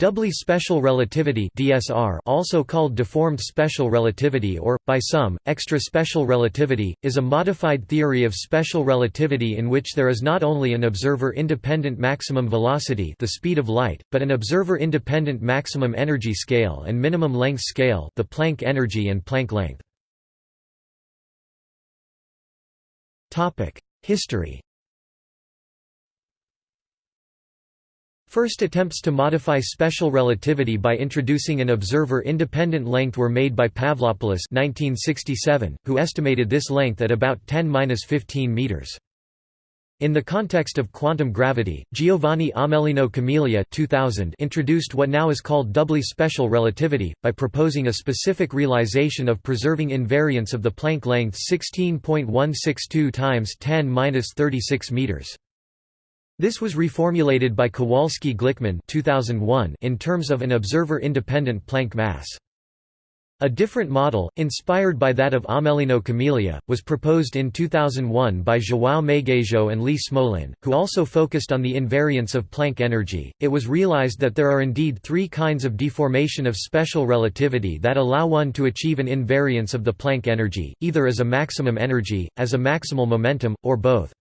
Doubly special relativity (DSR), also called deformed special relativity or by some extra special relativity, is a modified theory of special relativity in which there is not only an observer independent maximum velocity, the speed of light, but an observer independent maximum energy scale and minimum length scale, the Planck energy and Planck length. Topic: History First attempts to modify special relativity by introducing an observer-independent length were made by Pavlopoulos 1967, who estimated this length at about 10-15 meters. In the context of quantum gravity, Giovanni Amelino Camelia 2000 introduced what now is called doubly special relativity, by proposing a specific realization of preserving invariance of the Planck length 16.162 times 10-36 meters. This was reformulated by Kowalski-Glikman 2001 in terms of an observer-independent Planck mass. A different model, inspired by that of Amelino Camelia, was proposed in 2001 by João Magueijo and Lee Smolin, who also focused on the invariance of Planck energy. It was realized that there are indeed three kinds of deformation of special relativity that allow one to achieve an invariance of the Planck energy, either as a maximum energy, as a maximal momentum, or both.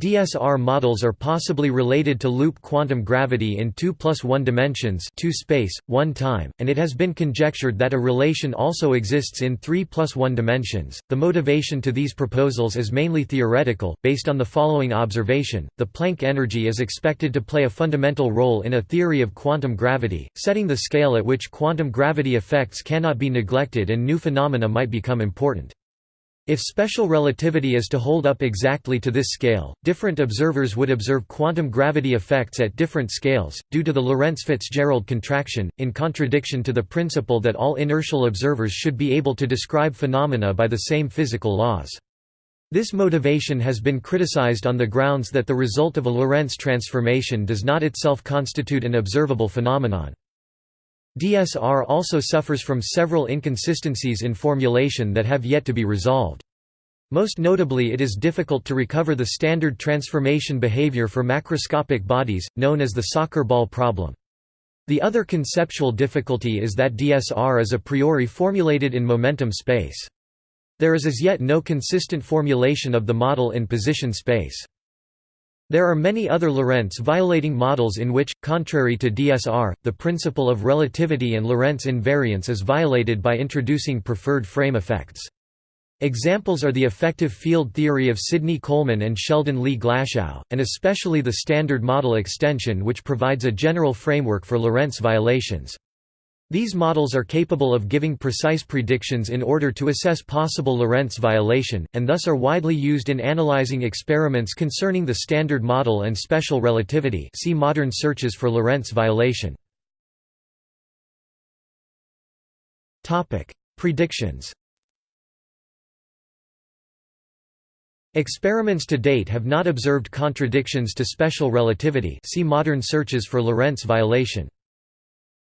DSR models are possibly related to loop quantum gravity in 2 plus 1 dimensions 2 space, 1 time, and it has been conjectured that a relation also exists in 3 plus 1 dimensions. The motivation to these proposals is mainly theoretical, based on the following observation, the Planck energy is expected to play a fundamental role in a theory of quantum gravity, setting the scale at which quantum gravity effects cannot be neglected and new phenomena might become important. If special relativity is to hold up exactly to this scale, different observers would observe quantum gravity effects at different scales, due to the Lorentz-Fitzgerald contraction, in contradiction to the principle that all inertial observers should be able to describe phenomena by the same physical laws. This motivation has been criticized on the grounds that the result of a Lorentz transformation does not itself constitute an observable phenomenon. DSR also suffers from several inconsistencies in formulation that have yet to be resolved. Most notably it is difficult to recover the standard transformation behavior for macroscopic bodies, known as the soccer ball problem. The other conceptual difficulty is that DSR is a priori formulated in momentum space. There is as yet no consistent formulation of the model in position space. There are many other Lorentz violating models in which, contrary to DSR, the principle of relativity and Lorentz invariance is violated by introducing preferred frame effects. Examples are the effective field theory of Sidney Coleman and Sheldon Lee Glashow, and especially the Standard Model extension which provides a general framework for Lorentz violations. These models are capable of giving precise predictions in order to assess possible Lorentz violation, and thus are widely used in analyzing experiments concerning the Standard Model and special relativity see modern searches for Lorentz violation. Predictions Experiments to date have not observed contradictions to special relativity see modern searches for Lorentz violation.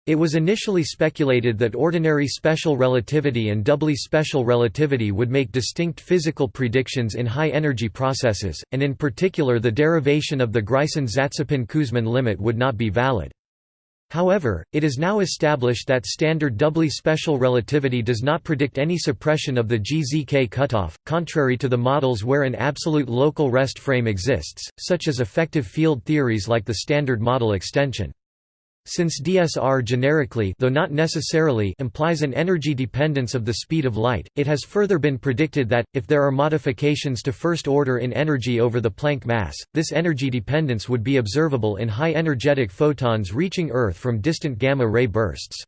It was initially speculated that ordinary special relativity and doubly special relativity would make distinct physical predictions in high-energy processes, and in particular the derivation of the Greisen-Zatsepin-Kuzmin limit would not be valid. However, it is now established that standard doubly special relativity does not predict any suppression of the GZK cutoff, contrary to the models where an absolute local rest frame exists, such as effective field theories like the Standard Model extension. Since DSR generically though not necessarily implies an energy dependence of the speed of light, it has further been predicted that, if there are modifications to first order in energy over the Planck mass, this energy dependence would be observable in high-energetic photons reaching Earth from distant gamma-ray bursts.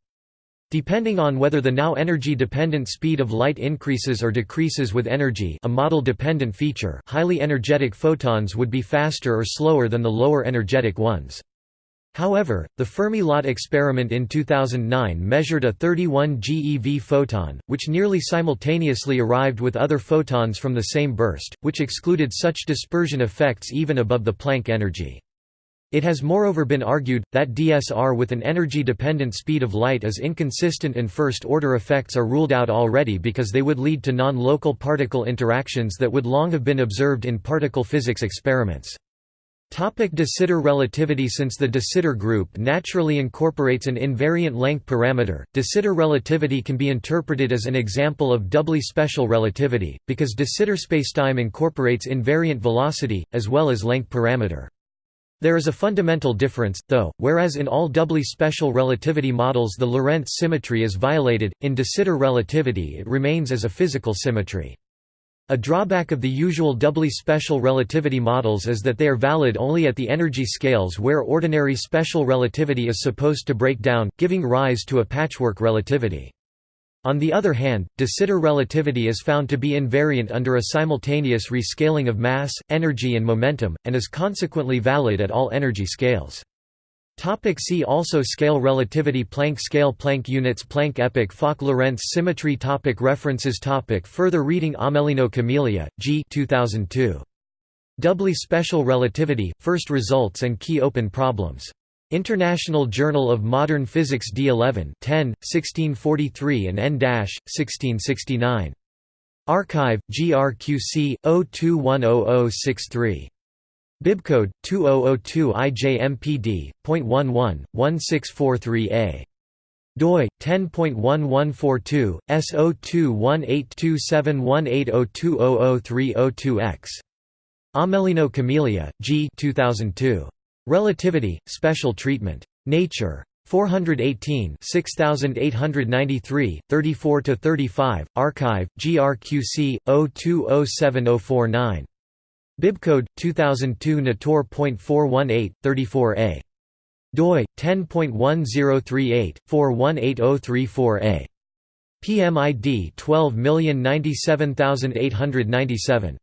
Depending on whether the now energy-dependent speed of light increases or decreases with energy a model-dependent feature highly energetic photons would be faster or slower than the lower energetic ones. However, the Fermi-LAT experiment in 2009 measured a 31 GeV photon, which nearly simultaneously arrived with other photons from the same burst, which excluded such dispersion effects even above the Planck energy. It has moreover been argued, that DSR with an energy-dependent speed of light is inconsistent and first-order effects are ruled out already because they would lead to non-local particle interactions that would long have been observed in particle physics experiments. Topic de Sitter relativity Since the de Sitter group naturally incorporates an invariant length parameter, de Sitter relativity can be interpreted as an example of doubly special relativity, because de Sitter spacetime incorporates invariant velocity, as well as length parameter. There is a fundamental difference, though, whereas in all doubly special relativity models the Lorentz symmetry is violated, in de Sitter relativity it remains as a physical symmetry. A drawback of the usual doubly special relativity models is that they are valid only at the energy scales where ordinary special relativity is supposed to break down, giving rise to a patchwork relativity. On the other hand, de Sitter relativity is found to be invariant under a simultaneous rescaling of mass, energy and momentum, and is consequently valid at all energy scales. Topic see also Scale relativity Planck scale Planck units Planck epoch Fock-Lorentz symmetry topic References topic Further reading Amelino Camelia, G 2002. Doubly Special Relativity, First Results and Key Open Problems. International Journal of Modern Physics D11 10, 1643 and N-1669. arXiv, GRQC, 02100063. Bibcode 2002IJMPD.11.1643A. doi 10.1142 S0218271802003002X Amelino Camelia, G 2002. Relativity, Special Treatment. Nature. 418 6893, 34–35, arXiv, GRQC, 02070049. Bibcode 2002 Nator.418 34a doi 10.1038/418034a PMID 12097897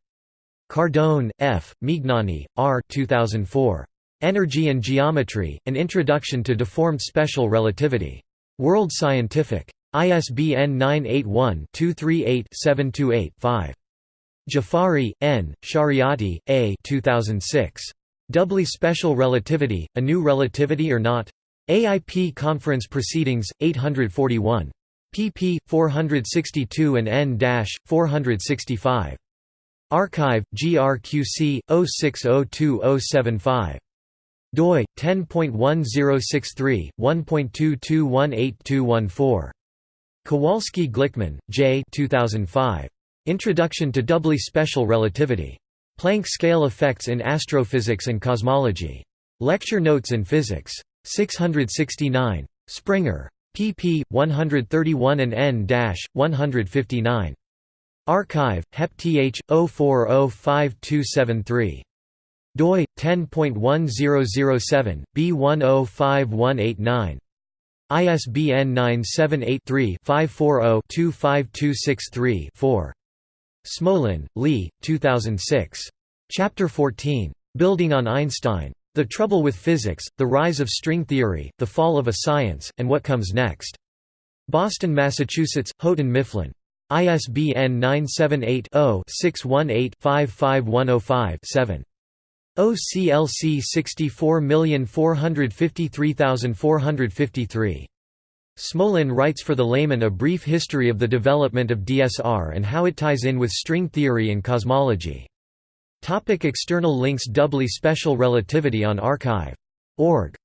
Cardone, F., Mignani, R. 2004. Energy and Geometry: An Introduction to Deformed Special Relativity. World Scientific. ISBN 981 238 728 5. Jafari, N., Shariati, A 2006. Doubly Special Relativity, A New Relativity or Not? AIP Conference Proceedings, 841. pp. 462 and n-465. arXiv, GRQC, 0602075 doi, 10.1063, 1.22182214. Kowalski-Glikman, J. 2005. Introduction to Doubly Special Relativity. Planck Scale Effects in Astrophysics and Cosmology. Lecture Notes in Physics. 669. Springer. pp. 131 and n-159. arXiv, HEP-TH, 04052273. doi, 10.1007, B105189. ISBN 978 3 540 25263 4. Smolin, Lee, 2006. Chapter 14. Building on Einstein. The Trouble with Physics, The Rise of String Theory, The Fall of a Science, and What Comes Next. Boston, Massachusetts, Houghton Mifflin. ISBN 978 0 618 55105 7. OCLC 64453453. Smolin writes for the layman a brief history of the development of DSR and how it ties in with string theory and cosmology. Topic external links Doubly special relativity on archive.org